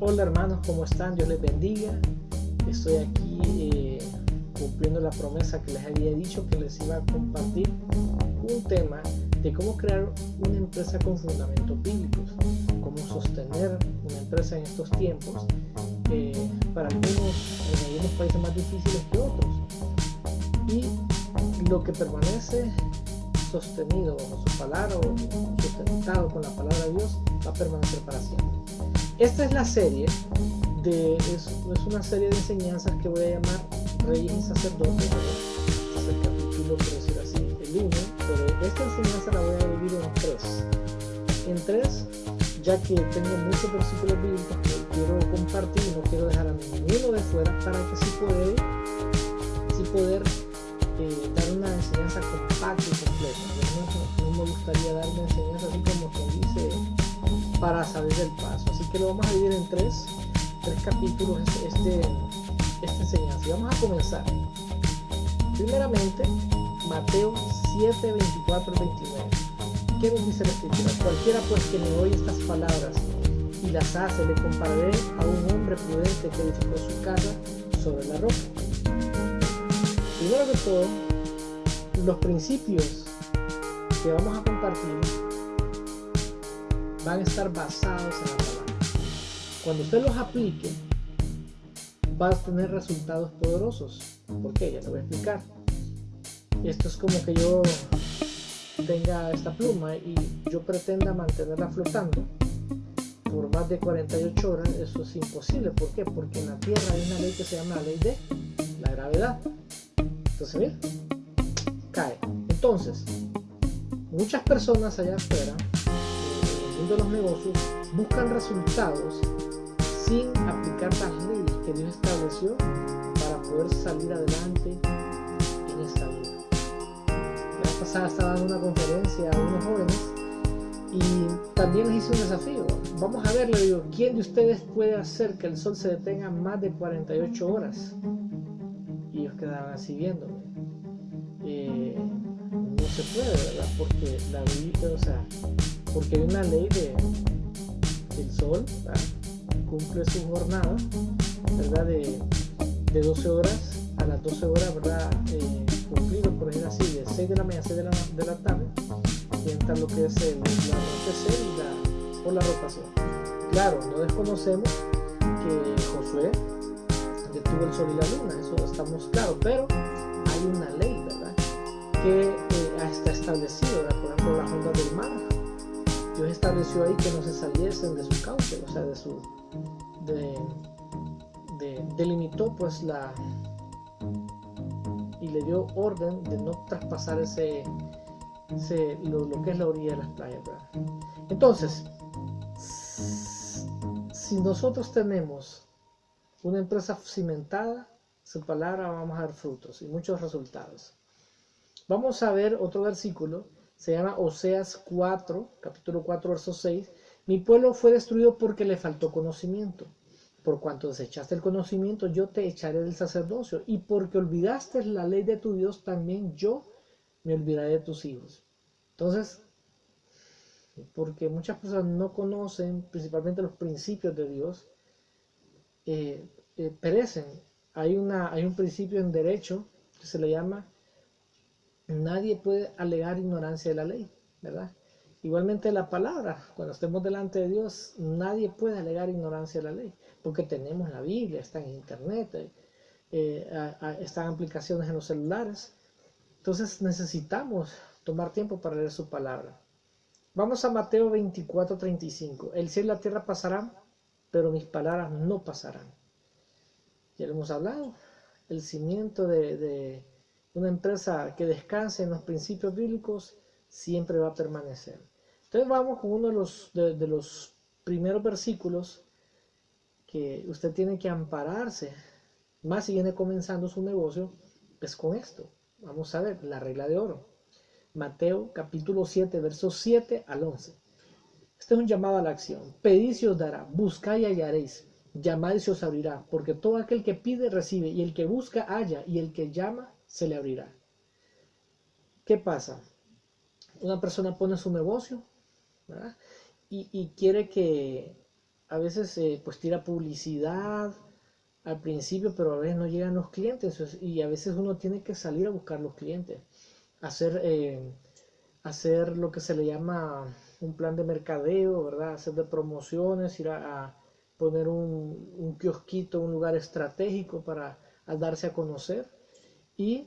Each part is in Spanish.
Hola hermanos, ¿cómo están? Dios les bendiga. Estoy aquí eh, cumpliendo la promesa que les había dicho que les iba a compartir un tema de cómo crear una empresa con fundamentos bíblicos, cómo sostener una empresa en estos tiempos, eh, para algunos, en algunos países más difíciles que otros. Y lo que permanece sostenido bajo su palabra o sustentado con la palabra de Dios va a permanecer para siempre. Esta es la serie, de, es, una serie de enseñanzas que voy a llamar Reyes y Sacerdotes. Es el capítulo, por decir así, el 1, pero esta enseñanza la voy a dividir en tres. En tres, ya que tengo muchos versículos bíblicos que quiero compartir y no quiero dejar a ninguno de fuera para que sí poder, sí poder eh, dar una enseñanza compacta y completa. No, no, me gustaría dar una enseñanza así como quien dice para salir del paso. Que lo vamos a dividir en tres, tres capítulos este, esta enseñanza. Y vamos a comenzar. Primeramente, Mateo 7, 24 29. ¿Qué nos dice la escritura? Cualquiera pues que me oye estas palabras y las hace, le compararé a un hombre prudente que edificó su casa sobre la roca. Primero que todo, los principios que vamos a compartir van a estar basados en la palabra. Cuando usted los aplique, va a tener resultados poderosos. ¿Por qué? Ya lo voy a explicar. Esto es como que yo tenga esta pluma y yo pretenda mantenerla flotando por más de 48 horas, eso es imposible. ¿Por qué? Porque en la Tierra hay una ley que se llama la ley de la gravedad. Entonces, mira, cae. Entonces, muchas personas allá afuera, en los negocios, buscan resultados las leyes que Dios estableció para poder salir adelante en esta vida. La pasada estaba en una conferencia a unos jóvenes y también les hice un desafío. Vamos a verlo, digo, ¿quién de ustedes puede hacer que el sol se detenga más de 48 horas? Y ellos quedaban así viéndome. Eh, no se puede, ¿verdad? Porque la vida, o sea, porque hay una ley de el sol, cumple su jornada, ¿verdad? De, de, 12 horas a las 12 horas, ¿verdad? Eh, cumplido, por ejemplo, así, de 6 de la mañana a 6 de la, de la tarde, y entra lo que es el, la anochecer y por la rotación. Claro, no desconocemos que Josué detuvo el sol y la luna, eso estamos claros, pero hay una ley, ¿verdad? Que eh, está establecido, ¿verdad? por ejemplo, las ondas del mar. Dios estableció ahí que no se saliesen de su cauce, o sea, de su. De, de, delimitó pues la. y le dio orden de no traspasar ese. ese lo, que es la orilla de las playas. Entonces, si nosotros tenemos una empresa cimentada, su palabra vamos a dar frutos y muchos resultados. Vamos a ver otro versículo, se llama Oseas 4, capítulo 4, verso 6. Mi pueblo fue destruido porque le faltó conocimiento. Por cuanto desechaste el conocimiento, yo te echaré del sacerdocio. Y porque olvidaste la ley de tu Dios, también yo me olvidaré de tus hijos. Entonces, porque muchas personas no conocen principalmente los principios de Dios, eh, eh, perecen hay, una, hay un principio en derecho que se le llama nadie puede alegar ignorancia de la ley, ¿verdad? Igualmente la palabra, cuando estemos delante de Dios, nadie puede alegar ignorancia de la ley, porque tenemos la Biblia, está en internet, eh, eh, están aplicaciones en los celulares. Entonces necesitamos tomar tiempo para leer su palabra. Vamos a Mateo 24, 35. El cielo y la tierra pasarán, pero mis palabras no pasarán ya lo hemos hablado, el cimiento de, una empresa que descanse en los principios bíblicos siempre va a permanecer. Entonces vamos con uno de los, de, los primeros versículos que usted tiene que ampararse, más si viene comenzando su negocio, es con esto. Vamos a ver la regla de oro. Mateo capítulo 7, versos 7 al 11. Este es un llamado a la acción. Pedid y os dará, buscad y hallaréis, llamad y se os abrirá, porque todo aquel que pide recibe, y el que busca halla, y el que llama se le abrirá. ¿Qué pasa? Una persona pone su negocio y, quiere que, a veces eh, pues tira publicidad al principio, pero a veces no llegan los clientes y a veces uno tiene que salir a buscar los clientes, hacer, eh, hacer lo que se le llama un plan de mercadeo, ¿verdad? Hacer de promociones, ir a, poner un, un, kiosquito, un lugar estratégico para darse a conocer. Y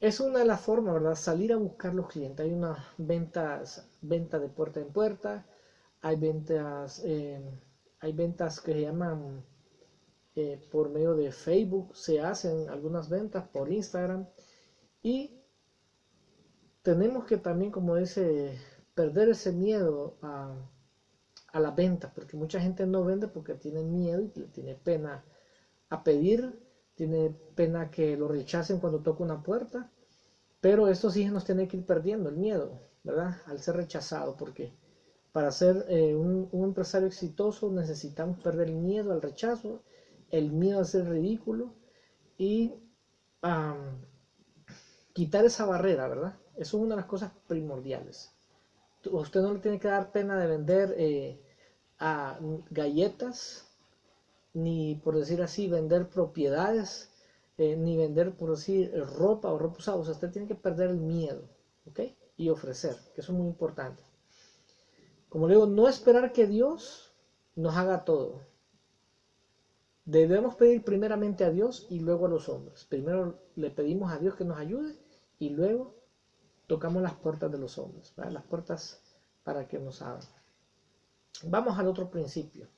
es una de las formas, ¿verdad? Salir a buscar los clientes. Hay unas ventas, venta de puerta en puerta, hay ventas, eh, hay ventas que se llaman eh, por medio de Facebook, se hacen algunas ventas por Instagram y tenemos que también, como dice, perder ese miedo a, a la venta, porque mucha gente no vende porque tiene miedo y tiene pena a pedir, tiene pena que lo rechacen cuando toca una puerta, pero esto sí nos tiene que ir perdiendo el miedo, ¿verdad? Al ser rechazado, porque para ser eh, un, empresario exitoso necesitamos perder el miedo al rechazo, el miedo a ser ridículo y quitar esa barrera, ¿verdad? Eso es una de las cosas primordiales. Usted no le tiene que dar pena de vender eh, a galletas, ni por decir así, vender propiedades, eh, ni vender, por decir, ropa o ropa usada. Usted tiene que perder el miedo, ¿ok? Y ofrecer, que eso es muy importante. Como le digo, no esperar que Dios nos haga todo. Debemos pedir primeramente a Dios y luego a los hombres. Primero le pedimos a Dios que nos ayude y luego tocamos las puertas de los hombres, las puertas para que nos abran. Vamos al otro principio.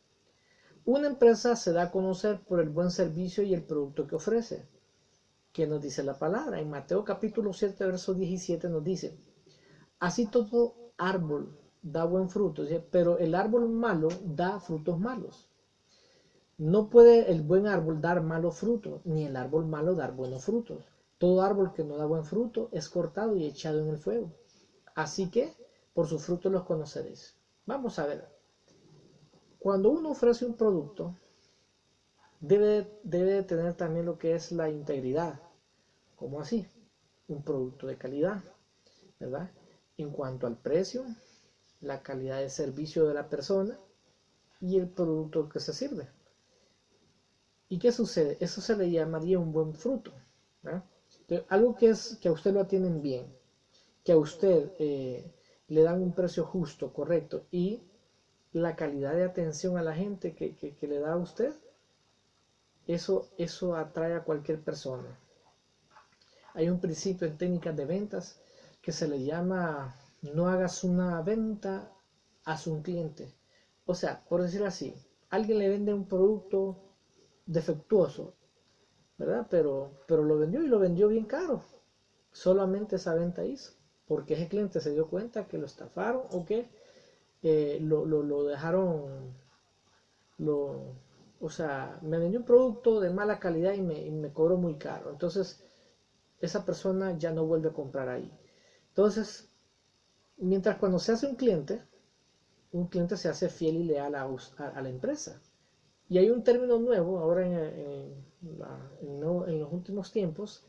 Una empresa se da a conocer por el buen servicio y el producto que ofrece. ¿Qué nos dice la palabra? En Mateo capítulo 7, verso 17 nos dice, así todo árbol da buen fruto, pero el árbol malo da frutos malos. No puede el buen árbol dar malos frutos, ni el árbol malo dar buenos frutos. Todo árbol que no da buen fruto es cortado y echado en el fuego. Así que por sus frutos los conoceréis. Vamos a ver. Cuando uno ofrece un producto, debe, debe tener también lo que es la integridad. como así? Un producto de calidad, ¿verdad? En cuanto al precio, la calidad de servicio de la persona y el producto que se sirve. ¿Y qué sucede? Eso se le llamaría un buen fruto. algo que es que a usted lo atienden bien, que a usted eh, le dan un precio justo, correcto, y la calidad de atención a la gente que, que le da a usted, eso, eso atrae a cualquier persona. Hay un principio en técnicas de ventas que se le llama no hagas una venta a su cliente. O sea, por decir así, alguien le vende un producto defectuoso, ¿verdad? Pero, pero lo vendió y lo vendió bien caro. Solamente esa venta hizo. Porque ese cliente se dio cuenta que lo estafaron o que eh, lo, dejaron, lo, o sea, me vendió un producto de mala calidad y me, y me cobró muy caro. Entonces, esa persona ya no vuelve a comprar ahí. Entonces, Mientras cuando se hace un cliente, un cliente se hace fiel y leal a, la empresa. Y hay un término nuevo ahora en, los últimos tiempos,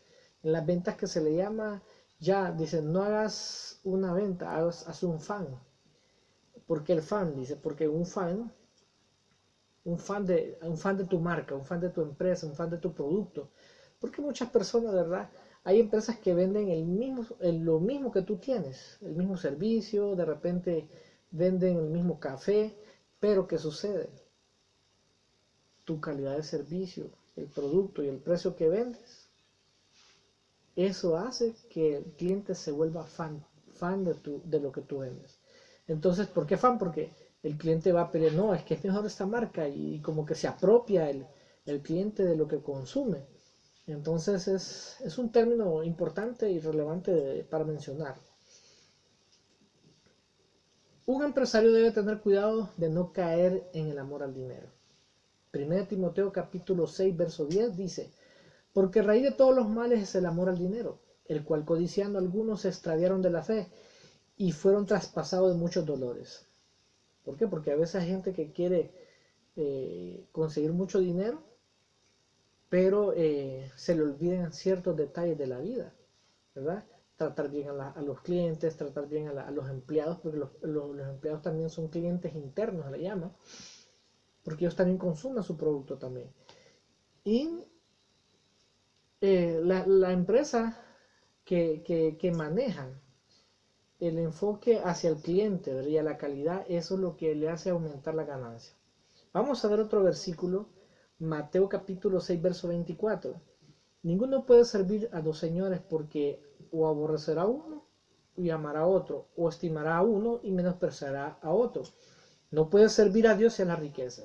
en las ventas que se le llama, ya dicen, no hagas una venta, haz, un fan. porque el fan? Dice, porque un fan, un fan, de, un fan de tu marca, un fan de tu empresa, un fan de tu producto. Porque muchas personas, ¿verdad? Hay empresas que venden el mismo, lo mismo que tú tienes, el mismo servicio, de repente venden el mismo café, pero ¿qué sucede? Tu calidad de servicio, el producto y el precio que vendes, eso hace que el cliente se vuelva fan, fan de, tu, de lo que tú vendes. Entonces, ¿por qué fan? Porque el cliente va a pedir, no, es que es mejor esta marca y como que se apropia el, el cliente de lo que consume. Entonces es, un término importante y relevante para mencionar. Un empresario debe tener cuidado de no caer en el amor al dinero. 1 Timoteo capítulo 6, verso 10 dice, porque raíz de todos los males es el amor al dinero, el cual codiciando algunos se extraviaron de la fe y fueron traspasados de muchos dolores. ¿Por qué? Porque a veces hay gente que quiere eh, conseguir mucho dinero pero eh, se le olvidan ciertos detalles de la vida, ¿verdad? Tratar bien a, los clientes, tratar bien a, los empleados, porque los, empleados también son clientes internos, le llaman. porque ellos también consumen su producto también. Y eh, la, empresa que, que, manejan el enfoque hacia el cliente y a la calidad, eso es lo que le hace aumentar la ganancia. Vamos a ver otro versículo, Mateo capítulo 6, verso 24. Ninguno puede servir a dos señores porque o aborrecerá a uno y amará a otro, o estimará a uno y menospreciará a otro. No puede servir a Dios y a la riqueza.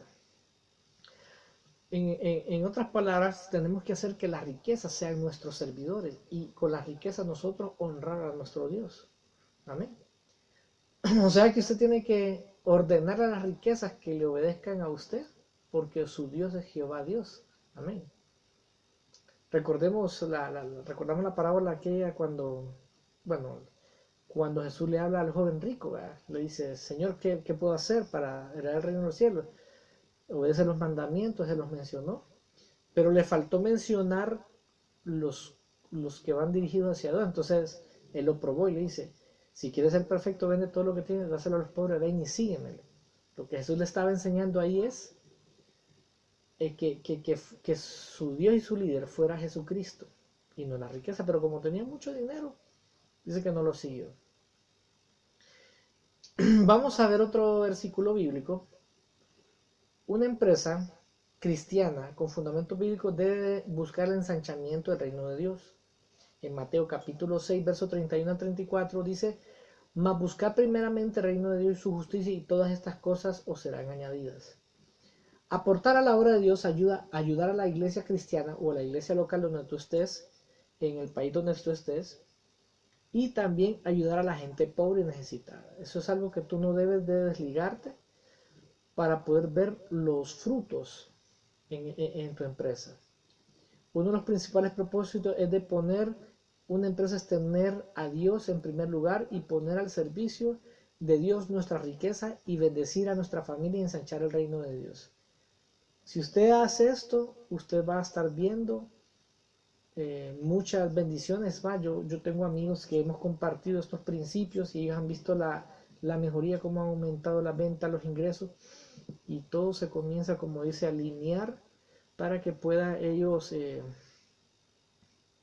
En, otras palabras, tenemos que hacer que las riquezas sean nuestros servidores y con las riquezas nosotros honrar a nuestro Dios. Amén. O sea que usted tiene que ordenar a las riquezas que le obedezcan a usted, porque su Dios es Jehová Dios. Amén. Recordemos la, recordamos la parábola aquella cuando, bueno, cuando Jesús le habla al joven rico, le dice, Señor, ¿qué, puedo hacer para heredar el reino de los cielos? Obedece los mandamientos, Él los mencionó, pero le faltó mencionar los, los que van dirigidos hacia Dios. Entonces, Él lo probó y le dice, si quieres ser perfecto, vende todo lo que tienes, dáselo a los pobres, ven y sígueme. Lo que Jesús le estaba enseñando ahí es eh, que, que, su Dios y su líder fuera Jesucristo y no la riqueza, pero como tenía mucho dinero, dice que no lo siguió. Vamos a ver otro versículo bíblico. Una empresa cristiana con fundamento bíblico debe buscar el ensanchamiento del reino de Dios. En Mateo capítulo 6, verso 31 a 34 dice, mas buscar primeramente el reino de Dios y su justicia y todas estas cosas os serán añadidas. Aportar a la obra de Dios ayuda a ayudar a la iglesia cristiana o a la iglesia local donde tú estés, en el país donde tú estés, y también ayudar a la gente pobre y necesitada. Eso es algo que tú no debes de desligarte para poder ver los frutos en, tu empresa. Uno de los principales propósitos es de poner una empresa, es tener a Dios en primer lugar y poner al servicio de Dios nuestra riqueza y bendecir a nuestra familia y ensanchar el reino de Dios. Si usted hace esto, usted va a estar viendo eh, muchas bendiciones. Yo, yo tengo amigos que hemos compartido estos principios y ellos han visto la, mejoría, cómo ha aumentado la venta, los ingresos y todo se comienza, como dice, a alinear para que pueda ellos eh,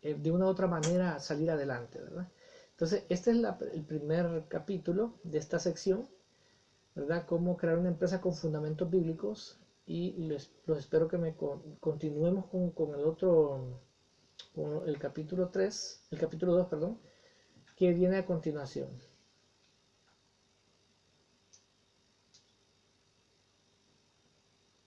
eh, de una u otra manera salir adelante, ¿verdad? Entonces, este es el primer capítulo de esta sección, ¿verdad? Cómo crear una empresa con fundamentos bíblicos y les, los espero que me continuemos con, con el otro el capítulo 3, el capítulo 2, perdón, que viene a continuación.